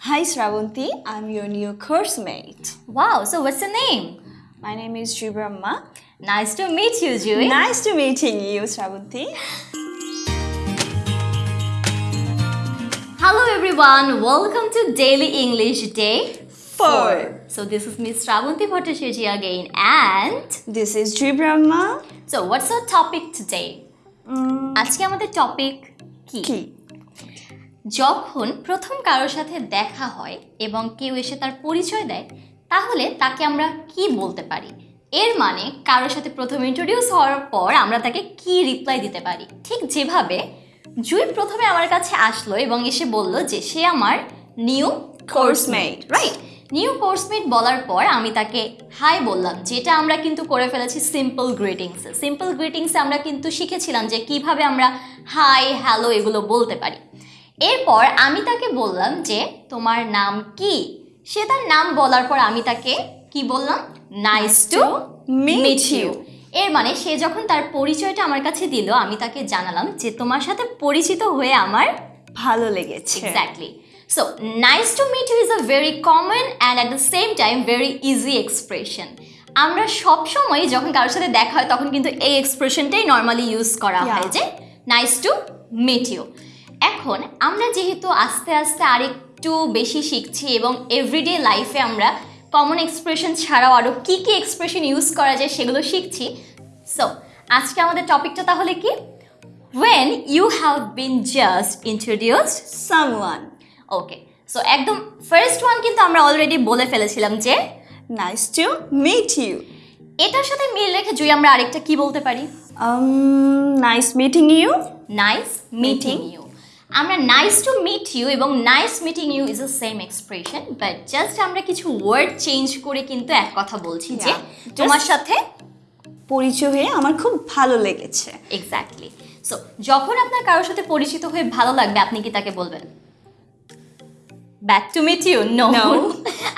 Hi Sravanti, I'm your new course mate. Wow, so what's your name? My name is Sri Brahma. Nice to meet you, Jui. Nice to meeting you, Sravanti. Hello everyone, welcome to Daily English Day Four. So this is Miss Shravanti Bhattacharya again and This is Sri Brahma. so what's our topic today? Mm, আজকে আমাদের topic কি কি যখন প্রথম কারোর সাথে দেখা হয় এবং কেউ এসে তার পরিচয় দেয়, তাহলে তাকে আমরা কি বলতে পারি? এর মানে কারোর সাথে প্রথম ইন্ট্রোডিউস হওয়ার পর আমরা তাকে কি রিপ্লাই দিতে পারি? ঠিক যেভাবে জুই প্রথমে আমার কাছে আসলো এবং এসে বলল যে সে আমার new coursemate right new coursemate বলার পর আমি তাকে হাই বললাম, যেটা আমরা কিন্তু করে ফেলেছি সিম্পল গ্রিটিংসে সিম্পল গ্রিটিংসে আমরা কিন্তু শিখেছিলাম যে কীভাবে আমরা হাই হ্যালো এগুলো বলতে পারি। এরপর আমি তাকে বললাম যে তোমার নাম কি? সে তার নাম বলার পর আমি তাকে কি বললাম? Nice to meet meet you এর মানে সে যখন তার পরিচয়টা আমার কাছে দিল আমি তাকে জানালাম যে তোমার সাথে পরিচিত হয়ে আমার ভালো লেগেছে। Exactly. So nice to meet you is a very common and at the same time very easy expression. আমরা সব সময় যখন কারোর সাথে দেখা হয় তখন কিন্তু এই এক্সপ্রেশনটাই নর্মালি ইউজ করা হয় যে নাইস টু মিট ইউ এখন আমরা যেহেতু আস্তে আস্তে আরেকটু বেশি শিখছি এবং এভরিডে লাইফে আমরা কমন এক্সপ্রেশন ছাড়াও আরও কী কী এক্সপ্রেশন ইউজ করা যায় সেগুলো শিখছি। সো আজকে আমাদের টপিকটা তাহলে কি? When you have been just introduced Someone. Okay so একদম ফার্স্ট ওয়ান কিন্তু আমরা অলরেডি বলে ফেলেছিলাম যে নাইস টু মিট ইউ এটার সাথে মিল রেখে জুই আমরা আরেকটা কি বলতে পারি? Nice meeting you nice meeting you আমরা নাইস টু মিট ইউ এবং nice meeting you is a same expression but just আমরা কিছু ওয়ার্ড চেঞ্জ করে কিন্তু এক কথা বলছি যে তোমার সাথে পরিচয় হয়ে আমার খুব ভালো লেগেছে। এক্স্যাক্টলি সো যখন আপনার কারোর সাথে পরিচিত হয়ে ভালো লাগবে আপনি কি তাকে বলবেন? Back to meet you no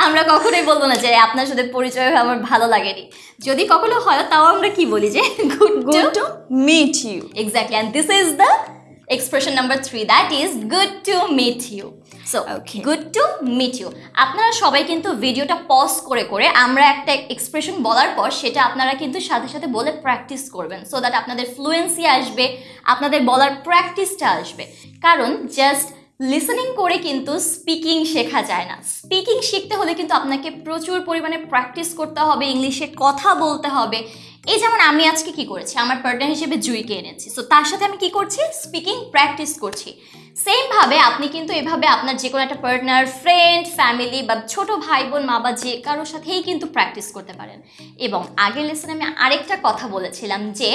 আমরা কখনোই বলব না যে আপনার সাথে পরিচয় হয়ে আমার ভালো লাগেনি। যদি কখনো হয় তাও আমরা কি বলি যে good Good to meet you. Exactly, and this is number three that is good to meet you. So, Okay. good to meet you. আপনারা সবাই কিন্তু ভিডিওটা পজ করে করে আমরা একটা এক্সপ্রেশন বলার পর সেটা আপনারা কিন্তু সাথে সাথে বলে প্র্যাকটিস করবেন সো দ্যাট আপনাদের ফ্লুয়েন্সি আসবে আপনাদের বলার প্র্যাকটিসটা আসবে কারণ জাস্ট লিসেনিং করে কিন্তু স্পিকিং শেখা যায় না স্পিকিং শিখতে হলে কিন্তু আপনাকে প্রচুর পরিমাণে প্র্যাকটিস করতে হবে ইংলিশে কথা বলতে হবে এই যেমন আমি আজকে কি করেছি আমার পার্টনার হিসেবে জুইকে এনেছি। সো তার সাথে আমি কি করছি? স্পিকিং প্র্যাকটিস করছি। সেমভাবে আপনি কিন্তু এভাবে আপনার যে কোনো একটা পার্টনার ফ্রেন্ড ফ্যামিলি বা ছোট ভাই বোন মা বা যে কারোর সাথেই কিন্তু প্র্যাকটিস করতে পারেন। এবং আগের লেসনে আমি আরেকটা কথা বলেছিলাম যে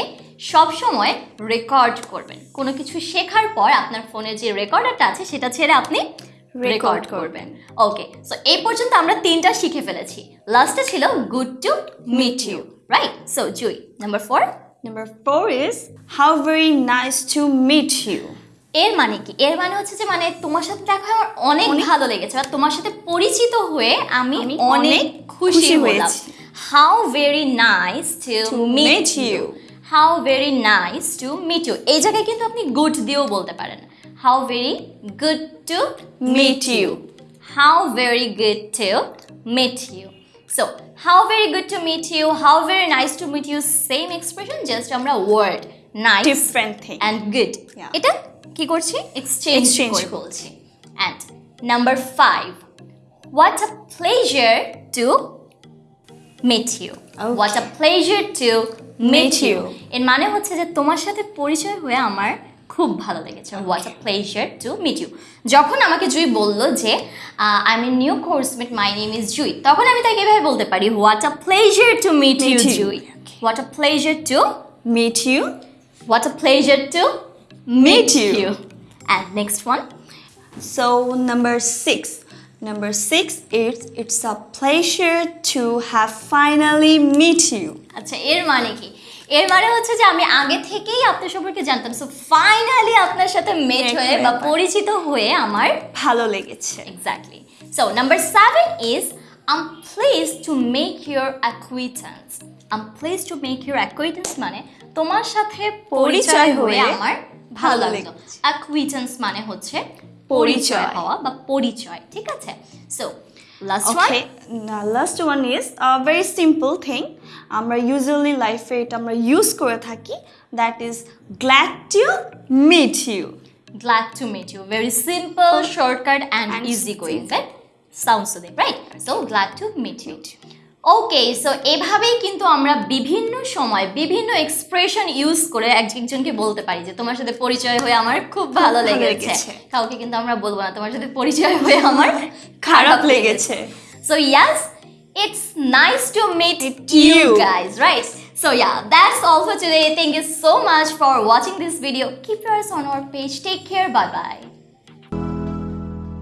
সব সময় রেকর্ড করবেন। কোনো কিছু শেখার পর আপনার ফোনের যে রেকর্ডারটা আছে সেটা ছেড়ে আপনি রেকর্ড করবেন। ওকে সো এই পর্যন্ত আমরা তিনটা শিখে ফেলেছি। লাস্টে ছিল good to meet you right so Jui number four Number four is how very nice to meet you. এর মানে কি? এর মানে হচ্ছে যে মানে তোমার সাথে দেখা হয়ে আমার অনেক ভালো লেগেছে আর তোমার সাথে পরিচিত হয়ে আমি অনেক খুশি হলাম। হয়েছি। How very nice to meet you how very nice to meet you এই জায়গায় কিন্তু আপনি গুড দিয়েও বলতে পারেন। How very good to meet you how very good to meet you so how very good to meet you how very nice to meet you same expression just আমরা word nice Different thing. And good এটা কি করছি? Exchange Exchange বলছি। And number five what a pleasure to meet you Okay. A pleasure to meet Meet you you. এর মানে হচ্ছে যে তোমার সাথে পরিচয় হয়ে আমার খুব ভালো লেগেছে what a pleasure to meet you যখন আমাকে জুই বলল যে I mean new coursemate my name is Jui তখন আমি তাকে এভাবে বলতে পারি what a pleasure to meet you Meet you. Jui what a pleasure to Meet you. What a pleasure to meet you. you. And next one. So number six. Number six is it's a pleasure to have finally meet you. আচ্ছা এর মানে কি এর মানে হচ্ছে যে আমি আগে থেকেই আপনার সম্পর্কে জানতাম। সো ফাইনালি আপনার সাথে মেট হয়ে বা পরিচিত হয়ে আমার ভালো লেগেছে। Exactly so number seven is I'm pleased to make your acquaintance I'm pleased to make your acquaintance মানে তোমার সাথে পরিচয় হয়ে আমার ভালো লাগল। অ্যাকুইটেন্স মানে হচ্ছে পরিচয়। হওয়া বা পরিচয় ঠিক আছে? So last one Okay, now last one is a very simple thing. আমরা usually life এটা আমরা use করে থাকি that is glad to meet you. glad to meet you very simple shortcut and, And easy going right sounds soothing right so glad to meet you okay so এভাবেই কিন্তু আমরা বিভিন্ন সময় বিভিন্ন এক্সপ্রেশন ইউজ করে একজনকে বলতে পারি যে তোমার সাথে পরিচয় হয়ে আমার খুব ভালো লেগেছে। কাউকে কিন্তু আমরা বলব না তোমার সাথে পরিচয় হয়ে আমার খারাপ লেগেছে। So yes it's nice to meet Meet you you. guys right? So yeah that's all for today. Thank you so much for watching this video. Keep your eyes on our page. Take care. Bye bye